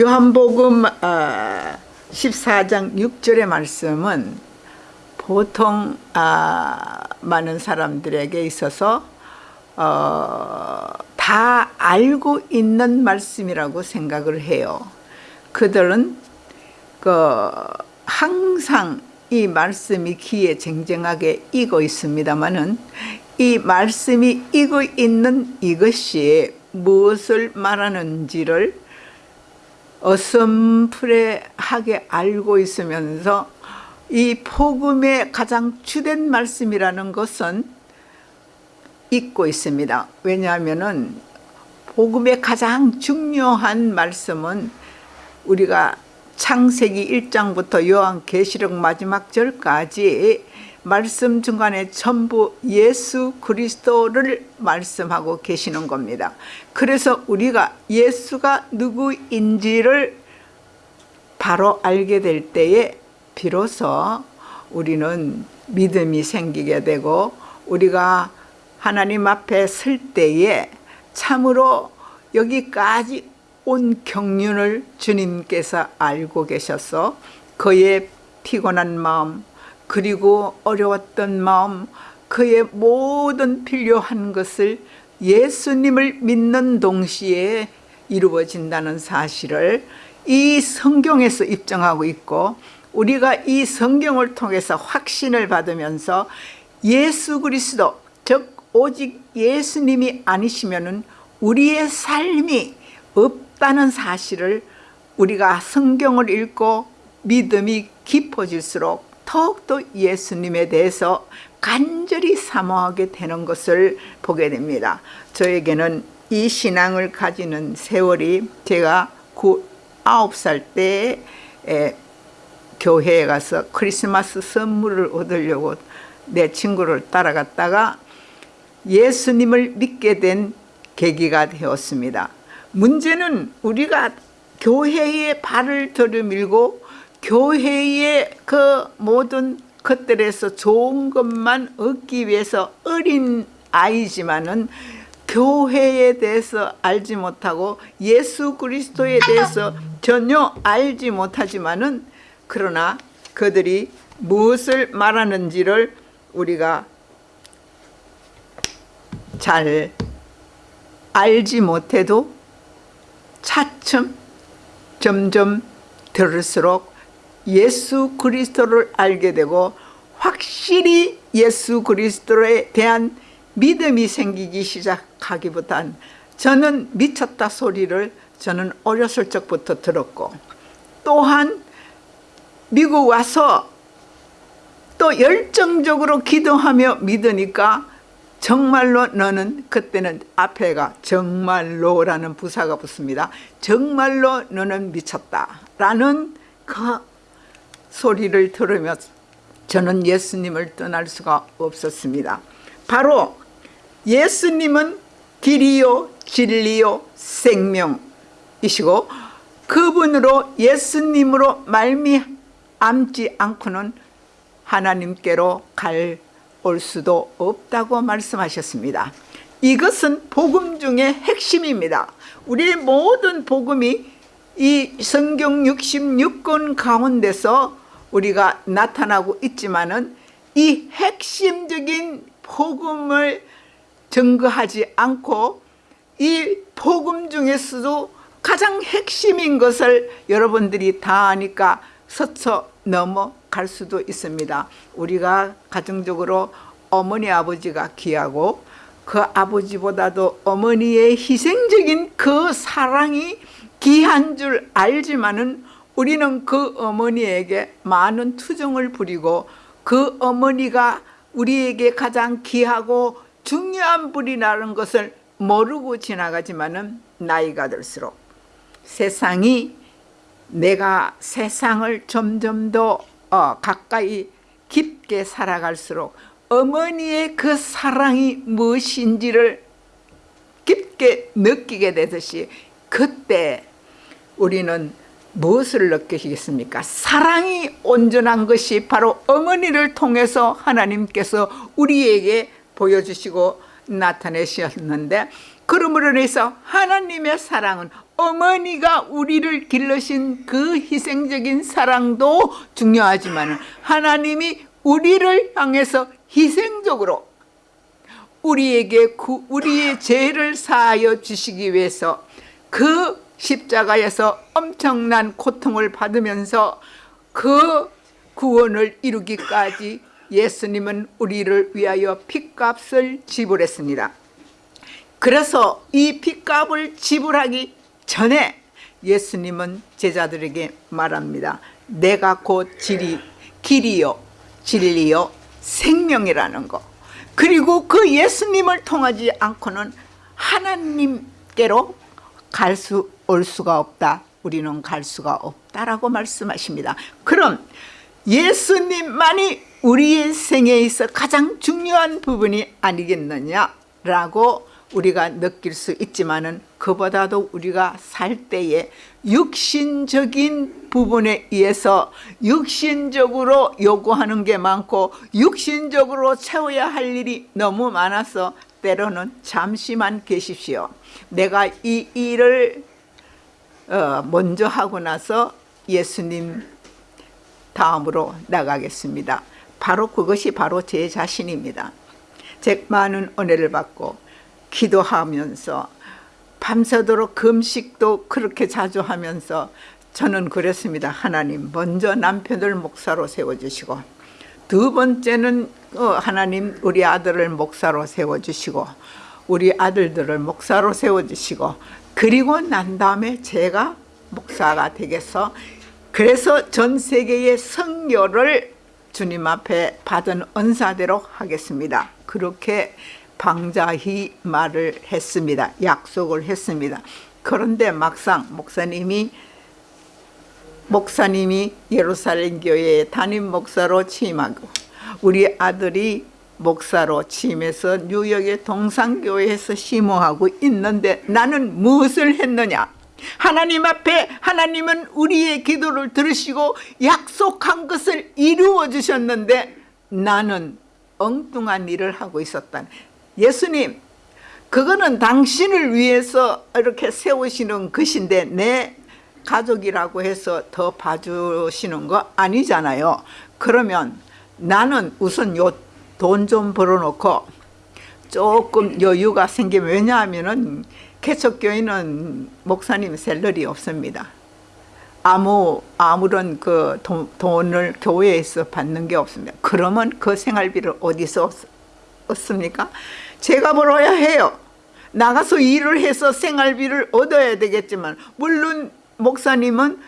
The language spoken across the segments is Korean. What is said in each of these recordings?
요한복음 14장 6절의 말씀은 보통 아, 많은 사람들에게 있어서 어, 다 알고 있는 말씀이라고 생각을 해요. 그들은 그 항상 이 말씀이 귀에 쟁쟁하게 익어 있습니다만은 이 말씀이 익어 있는 이것이 무엇을 말하는지를 어슴푸레하게 알고 있으면서 이 복음의 가장 주된 말씀이라는 것은 잊고 있습니다. 왜냐하면 복음의 가장 중요한 말씀은 우리가 창세기 1장부터 요한계시록 마지막 절까지 말씀 중간에 전부 예수 그리스도를 말씀하고 계시는 겁니다. 그래서 우리가 예수가 누구인지를 바로 알게 될 때에 비로소 우리는 믿음이 생기게 되고 우리가 하나님 앞에 설 때에 참으로 여기까지 온 경륜을 주님께서 알고 계셔서 그의 피곤한 마음 그리고 어려웠던 마음 그의 모든 필요한 것을 예수님을 믿는 동시에 이루어진다는 사실을 이 성경에서 입증하고 있고 우리가 이 성경을 통해서 확신을 받으면서 예수 그리스도 즉 오직 예수님이 아니시면 우리의 삶이 없다는 사실을 우리가 성경을 읽고 믿음이 깊어질수록 더욱더 예수님에 대해서 간절히 사모하게 되는 것을 보게 됩니다. 저에게는 이 신앙을 가지는 세월이 제가 9, 9살 때 교회에 가서 크리스마스 선물을 얻으려고 내 친구를 따라갔다가 예수님을 믿게 된 계기가 되었습니다. 문제는 우리가 교회에 발을 들이밀고 교회의 그 모든 것들에서 좋은 것만 얻기 위해서 어린 아이지만은 교회에 대해서 알지 못하고 예수 그리스도에 대해서 전혀 알지 못하지만은 그러나 그들이 무엇을 말하는지를 우리가 잘 알지 못해도 차츰 점점 들을수록 예수 그리스도를 알게 되고 확실히 예수 그리스도에 대한 믿음이 생기기 시작하기보단 저는 미쳤다 소리를 저는 어렸을 적부터 들었고 또한 미국 와서 또 열정적으로 기도하며 믿으니까 정말로 너는 그때는 앞에가 정말로라는 부사가 붙습니다. 정말로 너는 미쳤다 라는 그 소리를 들으며 저는 예수님을 떠날 수가 없었습니다. 바로 예수님은 길이요 진리요 생명이시고 그분으로 예수님으로 말미암지 않고는 하나님께로 갈 올 수도 없다고 말씀하셨습니다. 이것은 복음 중의 핵심입니다. 우리의 모든 복음이 이 성경 66권 가운데서 우리가 나타나고 있지만은 이 핵심적인 복음을 증거하지 않고 이 복음 중에서도 가장 핵심인 것을 여러분들이 다 아니까 서쳐 넘어갈 수도 있습니다. 우리가 가정적으로 어머니 아버지가 귀하고 그 아버지보다도 어머니의 희생적인 그 사랑이 귀한 줄 알지만은 우리는 그 어머니에게 많은 투정을 부리고 그 어머니가 우리에게 가장 귀하고 중요한 분이라는 것을 모르고 지나가지만은 나이가 들수록 세상이 내가 세상을 점점 더 어, 가까이 깊게 살아갈수록 어머니의 그 사랑이 무엇인지를 깊게 느끼게 되듯이 그때 우리는 무엇을 느끼시겠습니까? 사랑이 온전한 것이 바로 어머니를 통해서 하나님께서 우리에게 보여주시고 나타내셨는데 그러므로 인해서 하나님의 사랑은 어머니가 우리를 길러신 그 희생적인 사랑도 중요하지만 하나님이 우리를 향해서 희생적으로 우리에게 구, 우리의 죄를 사하여 주시기 위해서 그 십자가에서 엄청난 고통을 받으면서 그 구원을 이루기까지 예수님은 우리를 위하여 핏값을 지불했습니다. 그래서 이 핏값을 지불하기 전에 예수님은 제자들에게 말합니다. 내가 곧 길이, 길이요 진리요 생명이라는 거 그리고 그 예수님을 통하지 않고는 하나님께로 갈 수 올 수가 없다 우리는 갈 수가 없다라고 말씀하십니다 그럼 예수님만이 우리의 생에 있어 가장 중요한 부분이 아니겠느냐라고 우리가 느낄 수 있지만은 그보다도 우리가 살 때에 육신적인 부분에 의해서 육신적으로 요구하는 게 많고 육신적으로 채워야 할 일이 너무 많아서 때로는 잠시만 계십시오. 내가 이 일을 어, 먼저 하고 나서 예수님 다음으로 나가겠습니다. 바로 그것이 바로 제 자신입니다. 제 많은 은혜를 받고 기도하면서 밤새도록 금식도 그렇게 자주 하면서 저는 그랬습니다. 하나님 먼저 남편을 목사로 세워주시고 두 번째는 어, 하나님 우리 아들을 목사로 세워주시고 우리 아들들을 목사로 세워주시고 그리고 난 다음에 제가 목사가 되겠어 그래서 전 세계의 성교를 주님 앞에 받은 은사대로 하겠습니다. 그렇게 방자히 말을 했습니다. 약속을 했습니다. 그런데 막상 목사님이 목사님이 예루살렘 교회에 담임 목사로 취임하고 우리 아들이 목사로 취임해서 뉴욕의 동산교회에서 심호하고 있는데 나는 무엇을 했느냐? 하나님 앞에 하나님은 우리의 기도를 들으시고 약속한 것을 이루어 주셨는데 나는 엉뚱한 일을 하고 있었다. 예수님 그거는 당신을 위해서 이렇게 세우시는 것인데 내 가족이라고 해서 더 봐주시는 거 아니잖아요. 그러면 나는 우선 요 돈 좀 벌어놓고 조금 여유가 생기면 왜냐하면 개척교회는 목사님 셀러리 없습니다 아무 아무런 그 돈, 돈을 교회에서 받는 게 없습니다 그러면 그 생활비를 어디서 얻습니까? 제가 벌어야 해요. 나가서 일을 해서 생활비를 얻어야 되겠지만 물론 목사님은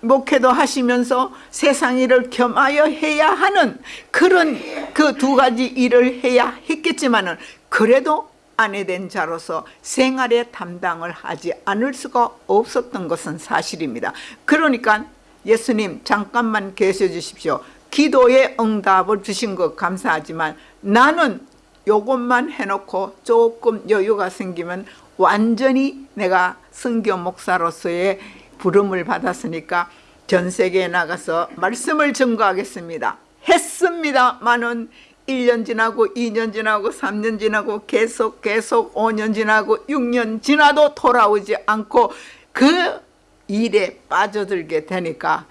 목회도 하시면서 세상 일을 겸하여 해야 하는 그런 그 두 가지 일을 해야 했겠지만 그래도 아내 된 자로서 생활의 담당을 하지 않을 수가 없었던 것은 사실입니다. 그러니까 예수님 잠깐만 계셔 주십시오. 기도의 응답을 주신 것 감사하지만 나는 요것만 해놓고 조금 여유가 생기면 완전히 내가 성교 목사로서의 부름을 받았으니까 전 세계에 나가서 말씀을 증거하겠습니다. 했습니다만은 1년 지나고 2년 지나고 3년 지나고 계속 계속 5년 지나고 6년 지나도 돌아오지 않고 그 일에 빠져들게 되니까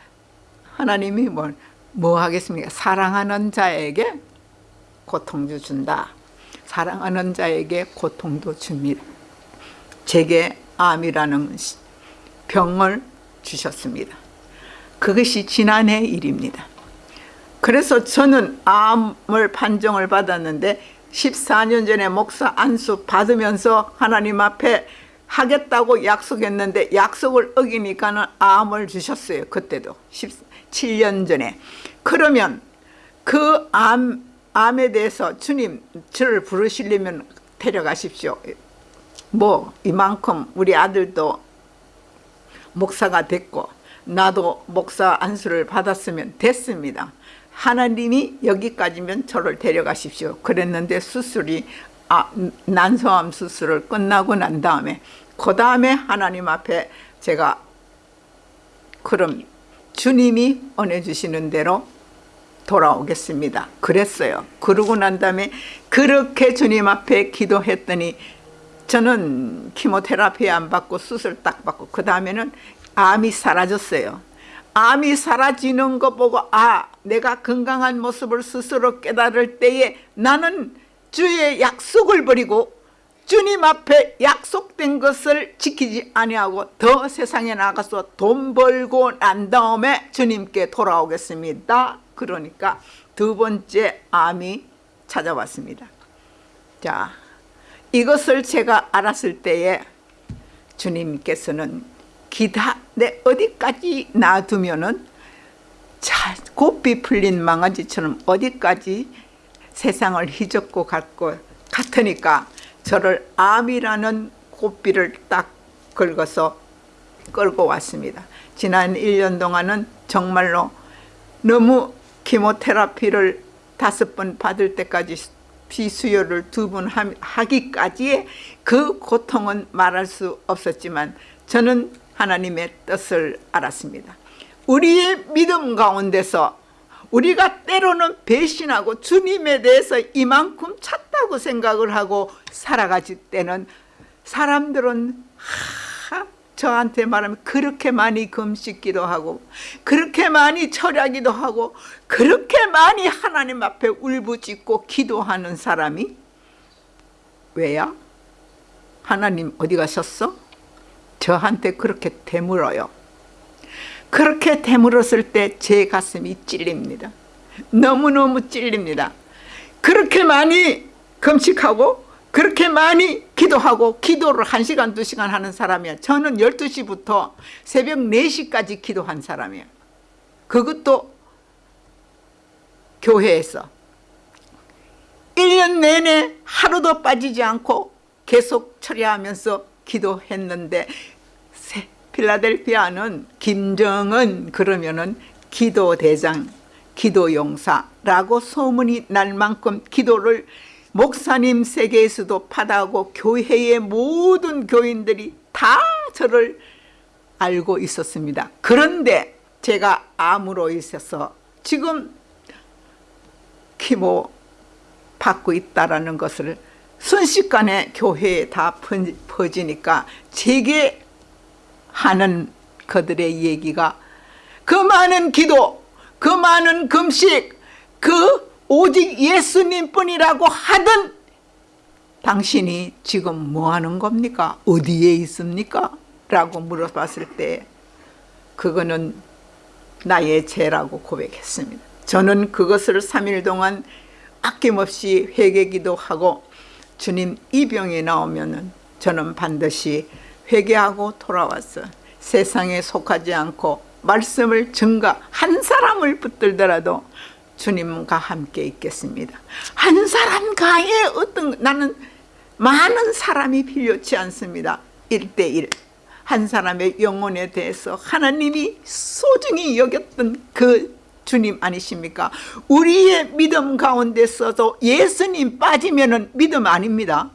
하나님이 뭐, 뭐 하겠습니까? 사랑하는 자에게 고통도 준다. 사랑하는 자에게 고통도 줍니다. 제게 암이라는 병을 주셨습니다. 그것이 지난해 일입니다. 그래서 저는 암을 판정을 받았는데 14년 전에 목사 안수 받으면서 하나님 앞에 하겠다고 약속했는데 약속을 어기니까는 암을 주셨어요. 그때도 17년 전에. 그러면 그 암 암에 대해서 주님 저를 부르시려면 데려가십시오. 뭐 이만큼 우리 아들도 목사가 됐고 나도 목사 안수를 받았으면 됐습니다. 하나님이 여기까지면 저를 데려가십시오. 그랬는데 수술이 아, 난소암 수술을 끝나고 난 다음에 그 다음에 하나님 앞에 제가 그럼 주님이 은혜 주시는 대로 돌아오겠습니다. 그랬어요. 그러고 난 다음에 그렇게 주님 앞에 기도했더니 저는 키모테라피 안 받고 수술 딱 받고 그 다음에는 암이 사라졌어요. 암이 사라지는 거 보고 아 내가 건강한 모습을 스스로 깨달을 때에 나는 주의 약속을 버리고 주님 앞에 약속된 것을 지키지 아니하고 더 세상에 나가서 돈 벌고 난 다음에 주님께 돌아오겠습니다. 그러니까 두 번째 암이 찾아왔습니다. 자, 이것을 제가 알았을 때에 주님께서는 기다 내 어디까지 놔두면은 자 곱비 풀린 망아지처럼 어디까지 세상을 휘젓고 갈고 같으니까 저를 암이라는 곱비를 딱 긁어서 끌고 왔습니다. 지난 1년 동안은 정말로 너무 키모테라피를 다섯 번 받을 때까지 비수혈을 두번 하기까지의 그 고통은 말할 수 없었지만 저는 하나님의 뜻을 알았습니다. 우리의 믿음 가운데서 우리가 때로는 배신하고 주님에 대해서 이만큼 찼다고 생각을 하고 살아가질 때는 사람들은 하, 저한테 말하면 그렇게 많이 금식기도 하고 그렇게 많이 철야기도 하고 그렇게 많이 하나님 앞에 울부짖고 기도하는 사람이 왜야? 하나님 어디 가셨어? 저한테 그렇게 되물어요 그렇게 되물었을 때 제 가슴이 찔립니다 너무너무 찔립니다 그렇게 많이 금식하고 그렇게 많이 기도하고 기도를 1시간 2시간 하는 사람이야. 저는 12시부터 새벽 4시까지 기도한 사람이야. 그것도 교회에서. 1년 내내 하루도 빠지지 않고 계속 처리하면서 기도했는데 필라델피아는 김정은 그러면은 기도대장 기도용사라고 소문이 날 만큼 기도를 목사님 세계에서도 받아고 교회의 모든 교인들이 다 저를 알고 있었습니다. 그런데 제가 암으로 있어서 지금 키모 받고 있다라는 것을 순식간에 교회에 다 퍼지니까 제게 하는 그들의 얘기가 그 많은 기도, 그 많은 금식, 그 오직 예수님뿐이라고 하던 당신이 지금 뭐 하는 겁니까? 어디에 있습니까? 라고 물어봤을 때 그거는 나의 죄라고 고백했습니다. 저는 그것을 3일 동안 아낌없이 회개기도 하고 주님 이 병이 나오면 저는 반드시 회개하고 돌아왔어 세상에 속하지 않고 말씀을 증가 한 사람을 붙들더라도 주님과 함께 있겠습니다. 한 사람 가에 어떤 나는 많은 사람이 필요치 않습니다. 1대1 한 사람의 영혼에 대해서 하나님이 소중히 여겼던 그 주님 아니십니까? 우리의 믿음 가운데서도 예수님 빠지면 믿음 아닙니다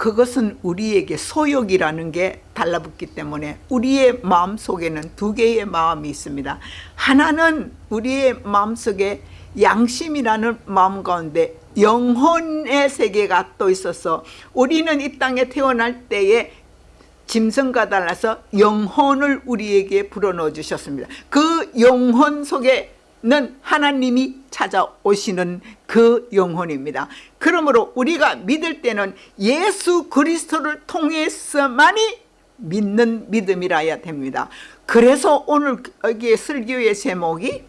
그것은 우리에게 소욕이라는 게 달라붙기 때문에 우리의 마음속에는 두 개의 마음이 있습니다. 하나는 우리의 마음속에 양심이라는 마음 가운데 영혼의 세계가 또 있어서 우리는 이 땅에 태어날 때에 짐승과 달라서 영혼을 우리에게 불어넣어 주셨습니다. 그 영혼 속에 는 하나님이 찾아오시는 그 영혼입니다. 그러므로 우리가 믿을 때는 예수 그리스도를 통해서만이 믿는 믿음이라야 됩니다. 그래서 오늘 여기에 설교의 제목이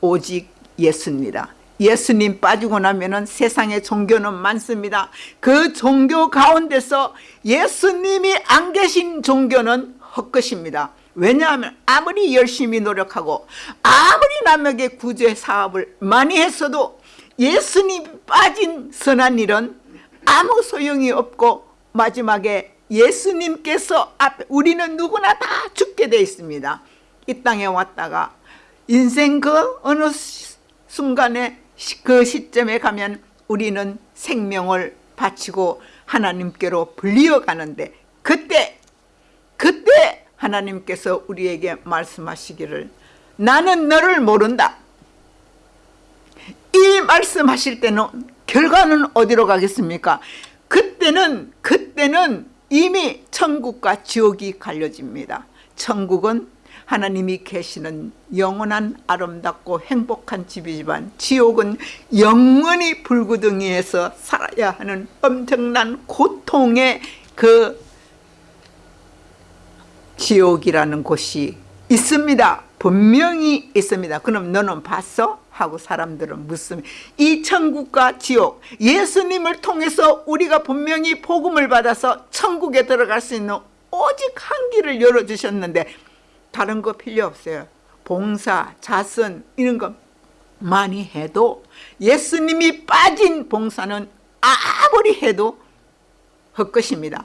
오직 예수입니다. 예수님 빠지고 나면 세상에 종교는 많습니다. 그 종교 가운데서 예수님이 안 계신 종교는 헛것입니다 왜냐하면 아무리 열심히 노력하고 아무리 남에게 구제 사업을 많이 했어도 예수님 빠진 선한 일은 아무 소용이 없고 마지막에 예수님께서 앞에 우리는 누구나 다 죽게 돼 있습니다. 이 땅에 왔다가 인생 그 어느 순간에 그 시점에 가면 우리는 생명을 바치고 하나님께로 불리어 가는데 그때 그때 하나님께서 우리에게 말씀하시기를 나는 너를 모른다 이 말씀하실 때는 결과는 어디로 가겠습니까 그때 그때는 그때는 이미 천국과 지옥이 갈려집니다. 천국은 하나님이 계시는 영원한 아름답고 행복한 집이지만 지옥은 영원히 불구덩이에서 살아야 하는 엄청난 고통의 그 지옥이라는 곳이 있습니다. 분명히 있습니다. 그럼 너는 봤어? 하고 사람들은 묻습니다. 이 천국과 지옥, 예수님을 통해서 우리가 분명히 복음을 받아서 천국에 들어갈 수 있는 오직 한 길을 열어주셨는데 다른 거 필요 없어요. 봉사, 자선 이런 거 많이 해도 예수님이 빠진 봉사는 아무리 해도 헛것입니다.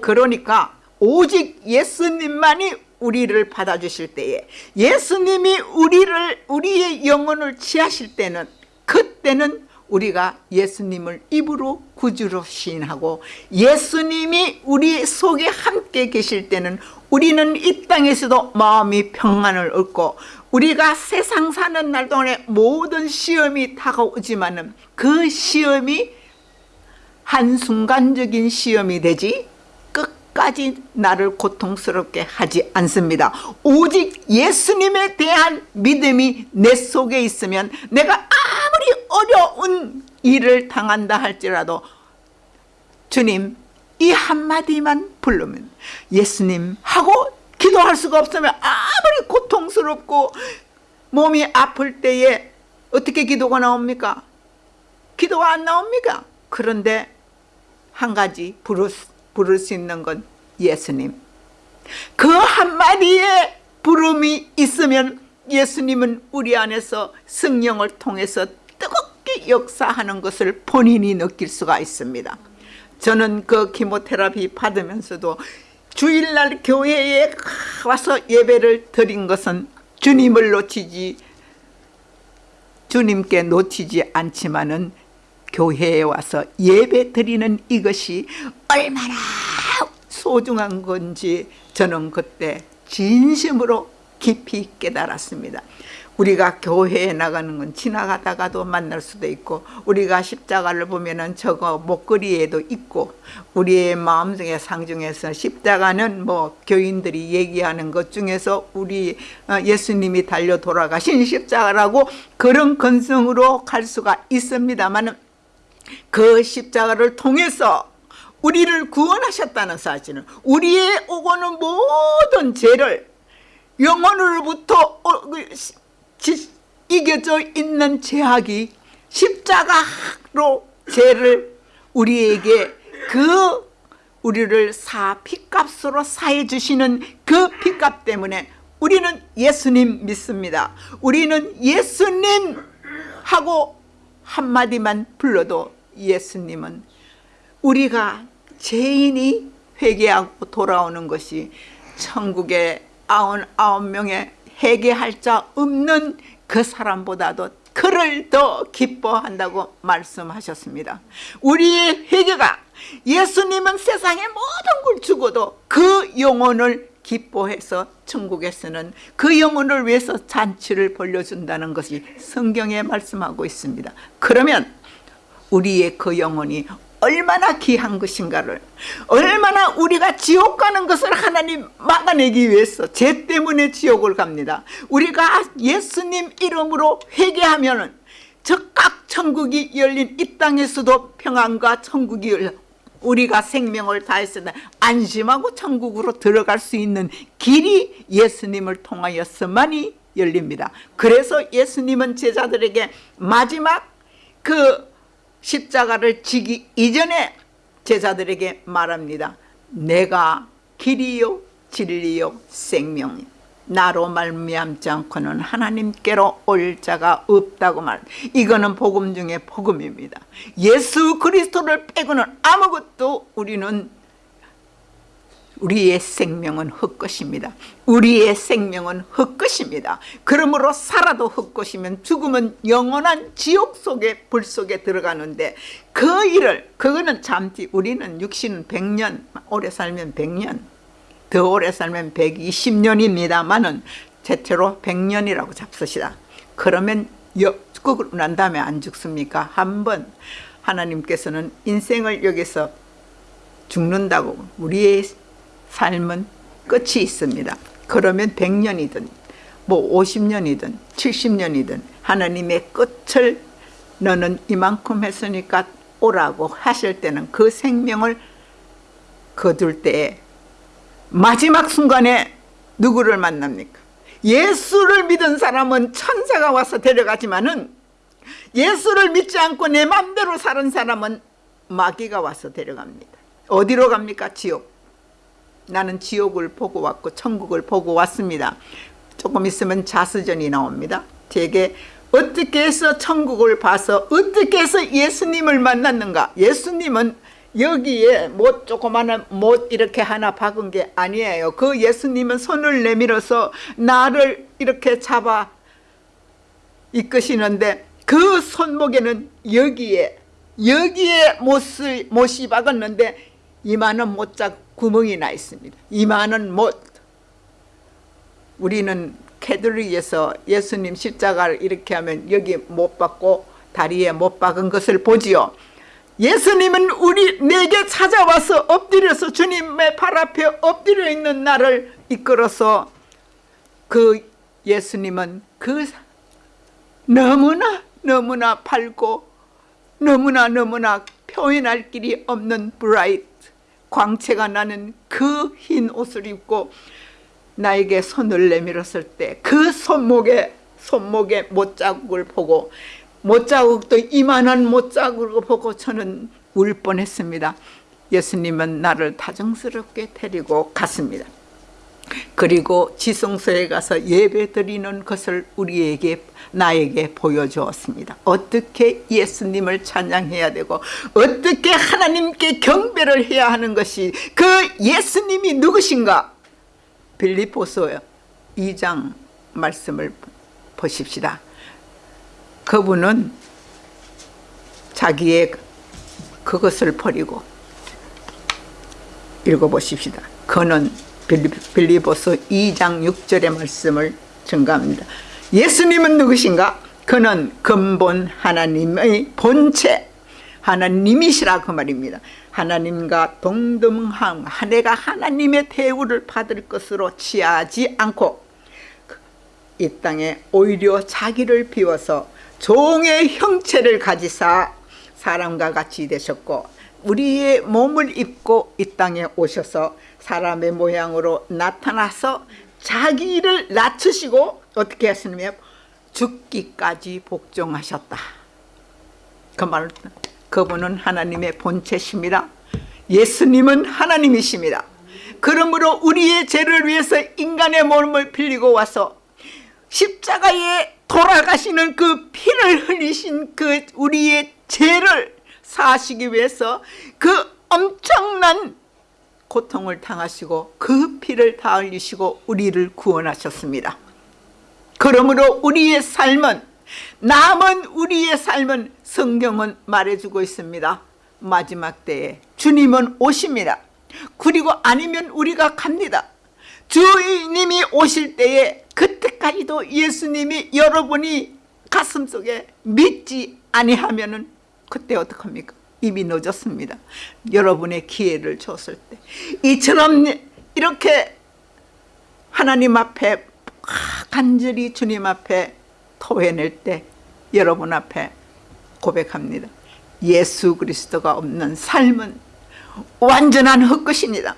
그러니까 오직 예수님만이 우리를 받아주실 때에 예수님이 우리를 우리의 영혼을 취하실 때는 그때는 우리가 예수님을 입으로 구주로 시인하고 예수님이 우리 속에 함께 계실 때는 우리는 이 땅에서도 마음이 평안을 얻고 우리가 세상 사는 날 동안에 모든 시험이 다가오지만 은 그 시험이 한순간적인 시험이 되지 끝 까지 나를 고통스럽게 하지 않습니다. 오직 예수님에 대한 믿음이 내 속에 있으면 내가 아무리 어려운 일을 당한다 할지라도 주님 이 한마디만 부르면 예수님 하고 기도할 수가 없으면 아무리 고통스럽고 몸이 아플 때에 어떻게 기도가 나옵니까? 기도가 안 나옵니까? 그런데 한 가지 부를, 부를 수 있는 건 예수님. 그 한마디에 부름이 있으면 예수님은 우리 안에서 성령을 통해서 뜨겁게 역사하는 것을 본인이 느낄 수가 있습니다. 저는 그 키모테라피 받으면서도 주일날 교회에 와서 예배를 드린 것은 주님을 놓치지 주님께 놓치지 않지만은 교회에 와서 예배 드리는 이것이 얼마나 소중한 건지 저는 그때 진심으로 깊이 깨달았습니다. 우리가 교회에 나가는 건 지나가다가도 만날 수도 있고 우리가 십자가를 보면 은 저거 목걸이에도 있고 우리의 마음속에 상중에서 십자가는 뭐 교인들이 얘기하는 것 중에서 우리 어, 예수님이 달려 돌아가신 십자가라고 그런 건성으로 갈 수가 있습니다만 그 십자가를 통해서 우리를 구원하셨다는 사실은 우리의 오고는 모든 죄를 영혼으로부터 어, 그 이겨져 있는 죄악이 십자가로 죄를 우리에게 그 우리를 사 피값으로 사해 주시는 그 피값 때문에 우리는 예수님 믿습니다. 우리는 예수님 하고 한마디만 불러도 예수님은 우리가 죄인이 회개하고 돌아오는 것이 천국의 아흔아홉 명의 회개할 자 없는 그 사람보다도 그를 더 기뻐한다고 말씀하셨습니다. 우리의 회개가 예수님은 세상의 모든 걸 주고도 그 영혼을 기뻐해서 천국에서는 그 영혼을 위해서 잔치를 벌려준다는 것이 성경에 말씀하고 있습니다. 그러면 우리의 그 영혼이 얼마나 귀한 것인가를 얼마나 우리가 지옥 가는 것을 하나님 막아내기 위해서 죄 때문에 지옥을 갑니다. 우리가 예수님 이름으로 회개하면 즉각 천국이 열린 이 땅에서도 평안과 천국이 열려 우리가 생명을 때 안심하고 천국으로 들어갈 수 있는 길이 예수님을 통하여서만이 열립니다. 그래서 예수님은 제자들에게 마지막 그 십자가를 지기 이전에 제자들에게 말합니다. 내가 길이요 진리요 생명이 나로 말미암지 않고는 하나님께로 올 자가 없다고 말. 이거는 복음 중에 복음입니다. 예수 그리스도를 빼고는 아무것도 우리는 우리의 생명은 헛것입니다. 우리의 생명은 헛것입니다. 그러므로 살아도 헛것이면 죽으면 영원한 지옥 속에 불 속에 들어가는데 그 일을 그거는 잠시 우리는 육신은 100년 오래 살면 100년 더 오래 살면 120년입니다만은 대체로 100년이라고 잡수시다. 그러면 끄고 난 다음에 안 죽습니까? 한번 하나님께서는 인생을 여기서 죽는다고 우리의 삶은 끝이 있습니다. 그러면 100년이든 뭐 50년이든 70년이든 하나님의 끝을 너는 이만큼 했으니까 오라고 하실 때는 그 생명을 거둘 때에 마지막 순간에 누구를 만납니까? 예수를 믿은 사람은 천사가 와서 데려가지만은 예수를 믿지 않고 내 맘대로 사는 사람은 마귀가 와서 데려갑니다. 어디로 갑니까? 지옥. 나는 지옥을 보고 왔고 천국을 보고 왔습니다. 조금 있으면 자수전이 나옵니다. 제게 어떻게 해서 천국을 봐서 어떻게 해서 예수님을 만났는가 예수님은 여기에 못 조그마한 못 이렇게 하나 박은 게 아니에요 그 예수님은 손을 내밀어서 나를 이렇게 잡아 이끄시는데 그 손목에는 여기에 여기에 못을, 못이 박았는데 이만한 못자 구멍이 나 있습니다. 이만한 못. 우리는 캐들릭에서 예수님 십자가를 이렇게 하면 여기 못 박고 다리에 못 박은 것을 보지요. 예수님은 우리 내게 찾아와서 엎드려서 주님의 발 앞에 엎드려 있는 나를 이끌어서 그 예수님은 그 너무나 너무나 밝고 너무나 너무나 표현할 길이 없는 브라이트 광채가 나는 그 흰 옷을 입고 나에게 손을 내밀었을 때 그 손목에 손목에 못자국을 보고 못자국도 이만한 못자국을 보고 저는 울 뻔했습니다. 예수님은 나를 다정스럽게 데리고 갔습니다. 그리고 지성소에 가서 예배 드리는 것을 우리에게 나에게 보여주었습니다. 어떻게 예수님을 찬양해야 되고 어떻게 하나님께 경배를 해야 하는 것이 그 예수님이 누구신가 빌리포스 2장 말씀을 보십시다. 그분은 자기의 그것을 버리고 읽어보십시다. 그는 빌리보스 2장 6절의 말씀을 증가합니다. 예수님은 누구신가? 그는 근본 하나님의 본체 하나님이시라 그 말입니다. 하나님과 동등함 내가 하나님의 대우를 받을 것으로 취하지 않고 이 땅에 오히려 자기를 비워서 종의 형체를 가지사 사람과 같이 되셨고 우리의 몸을 입고 이 땅에 오셔서 사람의 모양으로 나타나서 자기를 낮추시고 어떻게 하시냐면 죽기까지 복종하셨다. 그 말, 그분은 하나님의 본체십니다. 예수님은 하나님이십니다. 그러므로 우리의 죄를 위해서 인간의 몸을 빌리고 와서 십자가에 돌아가시는 그 피를 흘리신 그 우리의 죄를 사하시기 위해서 그 엄청난 고통을 당하시고 그 피를 다 흘리시고 우리를 구원하셨습니다. 그러므로 우리의 삶은 남은 우리의 삶은 성경은 말해주고 있습니다. 마지막 때에 주님은 오십니다. 그리고 아니면 우리가 갑니다. 주님이 오실 때에 그때까지도 예수님이 여러분이 가슴속에 믿지 아니하면 그때 어떡합니까? 이미 늦었습니다. 여러분의 기회를 줬을 때 이처럼 이렇게 하나님 앞에 간절히 주님 앞에 토해낼 때 여러분 앞에 고백합니다. 예수 그리스도가 없는 삶은 완전한 헛것입니다.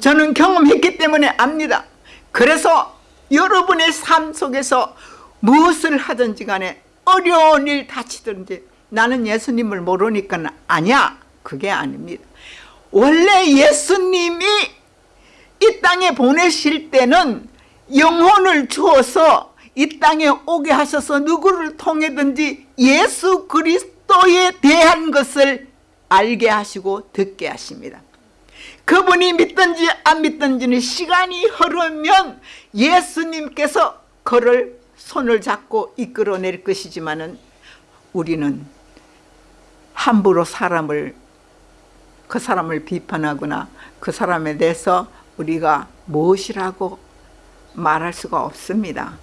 저는 경험했기 때문에 압니다. 그래서 여러분의 삶 속에서 무엇을 하든지 간에 어려운 일 다치든지 나는 예수님을 모르니까 아니야. 그게 아닙니다. 원래 예수님이 이 땅에 보내실 때는 영혼을 주어서 이 땅에 오게 하셔서 누구를 통해든지 예수 그리스도에 대한 것을 알게 하시고 듣게 하십니다. 그분이 믿든지 안 믿든지는 시간이 흐르면 예수님께서 그를 손을 잡고 이끌어낼 것이지만 우리는 함부로 사람을 그 사람을 비판하거나 그 사람에 대해서 우리가 무엇이라고 말할 수가 없습니다.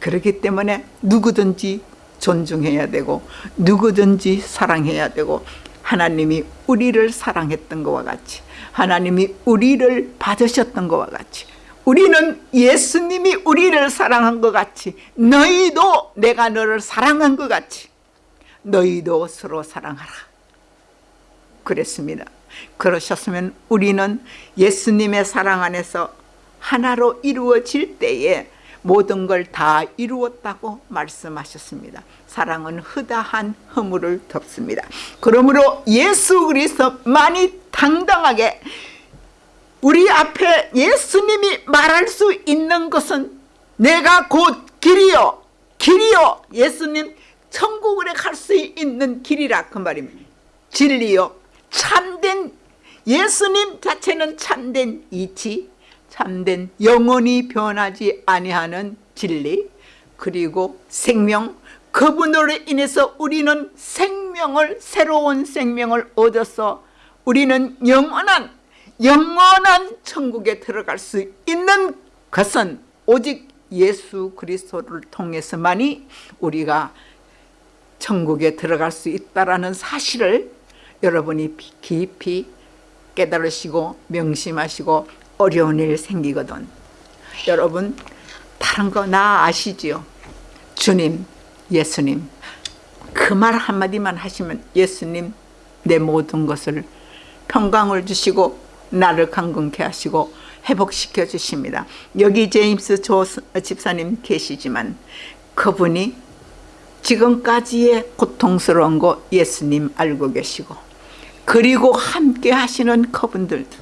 그렇기 때문에 누구든지 존중해야 되고 누구든지 사랑해야 되고 하나님이 우리를 사랑했던 것과 같이 하나님이 우리를 받으셨던 것과 같이 우리는 예수님이 우리를 사랑한 것 같이 너희도 내가 너를 사랑한 것 같이 너희도 서로 사랑하라. 그랬습니다. 그러셨으면 우리는 예수님의 사랑 안에서 하나로 이루어질 때에 모든 걸 다 이루었다고 말씀하셨습니다. 사랑은 흐다한 허물을 덮습니다. 그러므로 예수 그리스도만이 당당하게 우리 앞에 예수님이 말할 수 있는 것은 내가 곧 길이요 길이요 예수님 천국에 갈수 있는 길이라 그 말입니다. 진리요. 참된 예수님 자체는 참된 이치 참된 영원히 변하지 아니하는 진리 그리고 생명 그분으로 인해서 우리는 생명을 새로운 생명을 얻어서 우리는 영원한 영원한 천국에 들어갈 수 있는 것은 오직 예수 그리스도를 통해서만이 우리가 천국에 들어갈 수 있다는 사실을 여러분이 깊이 깨달으시고 명심하시고 어려운 일 생기거든. 여러분 다른 거 나 아시지요? 주님 예수님. 그 말 한마디만 하시면 예수님 내 모든 것을 평강을 주시고 나를 강건케 하시고 회복시켜 주십니다. 여기 제임스 조 집사님 계시지만 그분이 지금까지의 고통스러운 거 예수님 알고 계시고 그리고 함께 하시는 그분들도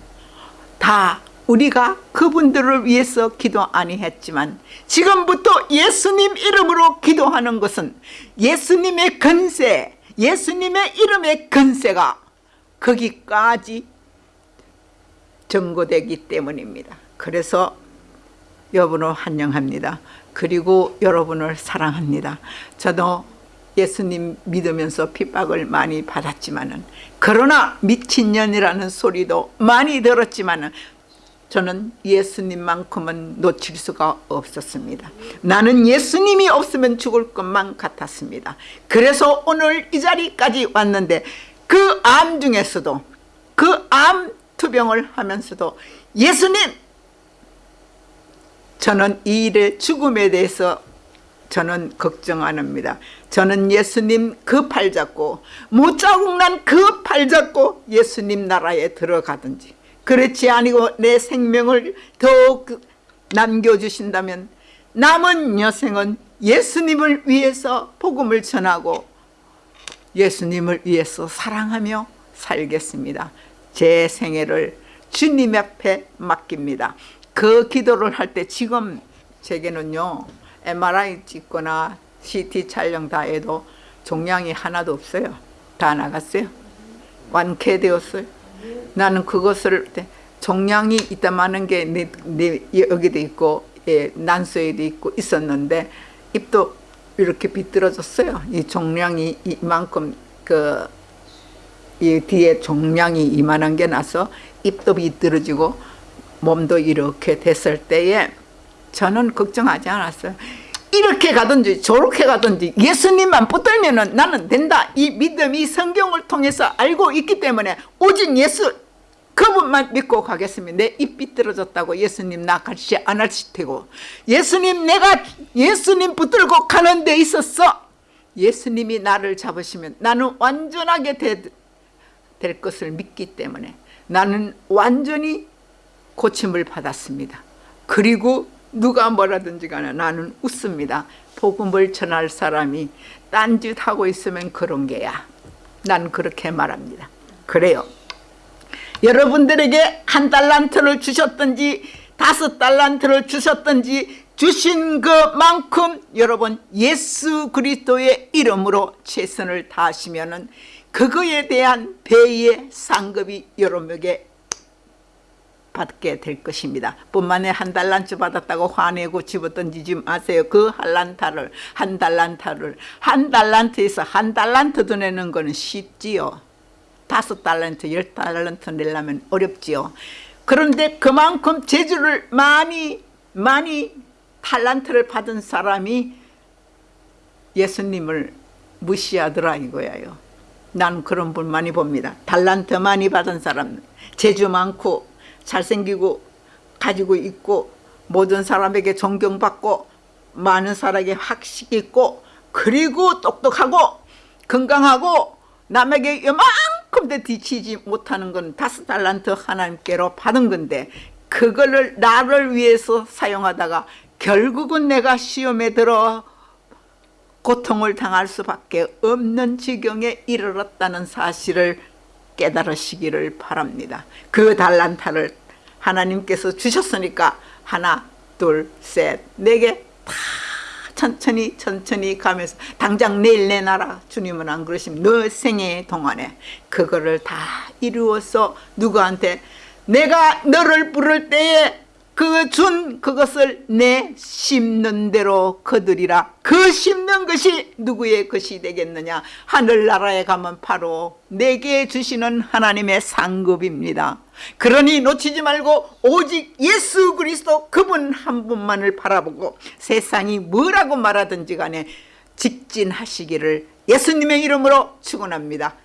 다 우리가 그분들을 위해서 기도 아니 했지만 지금부터 예수님 이름으로 기도하는 것은 예수님의 근세 예수님의 이름의 근세가 거기까지 전고되기 때문입니다. 그래서 여러분을 환영합니다 그리고 여러분을 사랑합니다. 저도 예수님 믿으면서 핍박을 많이 받았지만 그러나 미친년이라는 소리도 많이 들었지만 저는 예수님만큼은 놓칠 수가 없었습니다. 나는 예수님이 없으면 죽을 것만 같았습니다. 그래서 오늘 이 자리까지 왔는데 그 암 중에서도 그 암 투병을 하면서도 예수님 저는 이 일의 죽음에 대해서 저는 걱정 안 합니다. 저는 예수님 그 팔 잡고 못자국 난 그 팔 잡고 예수님 나라에 들어가든지 그렇지 아니고 내 생명을 더욱 남겨주신다면 남은 여생은 예수님을 위해서 복음을 전하고 예수님을 위해서 사랑하며 살겠습니다. 제 생애를 주님 앞에 맡깁니다 그 기도를 할 때 지금 제게는요 MRI 찍거나 CT 촬영 다 해도 종양이 하나도 없어요. 다 나갔어요. 완쾌되었어요. 나는 그것을 종양이 있다마는 게 내, 내 여기도 있고 예, 난소에도 있고 있었는데 입도 이렇게 비뚤어졌어요. 이 종양이 이만큼 그 이 뒤에 종양이 이만한 게 나서 입도 비뚤어지고 몸도 이렇게 됐을 때에 저는 걱정하지 않았어요. 이렇게 가든지 저렇게 가든지 예수님만 붙들면 나는 된다. 이 믿음이 성경을 통해서 알고 있기 때문에 오직 예수 그분만 믿고 가겠습니다. 내입 비뚤어졌다고 예수님 나 같이 안 하실 테고. 예수님 내가 예수님 붙들고 가는 데 있었어. 예수님이 나를 잡으시면 나는 완전하게 되, 될 것을 믿기 때문에 나는 완전히 고침을 받았습니다. 그리고 누가 뭐라든지 간에 나는 웃습니다. 복음을 전할 사람이 딴짓하고 있으면 그런 게야. 난 그렇게 말합니다. 그래요. 여러분들에게 한 달란트를 주셨든지 다섯 달란트를 주셨든지 주신 그만큼 여러분 예수 그리스도의 이름으로 최선을 다하시면 그거에 대한 배의 상급이 여러분에게 받게 될 것입니다. 뿐만에 한 달란트 받았다고 화내고 집어던지지 마세요. 그 한란타를 한 달란타를 한 달란트에서 한 달란트 더 내는 거는 쉽지요. 다섯 달란트, 열 달란트 내려면 어렵지요. 그런데 그만큼 재주를 많이 많이 탈란트를 받은 사람이 예수님을 무시하더라 이거예요. 난 그런 분 많이 봅니다. 달란트 많이 받은 사람, 재주 많고 잘생기고 가지고 있고 모든 사람에게 존경받고 많은 사람에게 학식 있고 그리고 똑똑하고 건강하고 남에게 요만큼도 뒤치지 못하는 건 다섯 달란트 하나님께로 받은 건데 그거를 나를 위해서 사용하다가 결국은 내가 시험에 들어 고통을 당할 수밖에 없는 지경에 이르렀다는 사실을 깨달으시기를 바랍니다. 그 달란타를 하나님께서 주셨으니까 하나, 둘, 셋, 네 개 다 천천히 천천히 가면서 당장 내일 내놔라 주님은 안 그러시면 너 생애 동안에 그거를 다 이루어서 누구한테 내가 너를 부를 때에 그 준 그것을 내 심는 대로 거두리라. 그 심는 것이 누구의 것이 되겠느냐? 하늘나라에 가면 바로 내게 주시는 하나님의 상급입니다. 그러니 놓치지 말고 오직 예수 그리스도 그분 한 분만을 바라보고 세상이 뭐라고 말하든지 간에 직진하시기를 예수님의 이름으로 축원합니다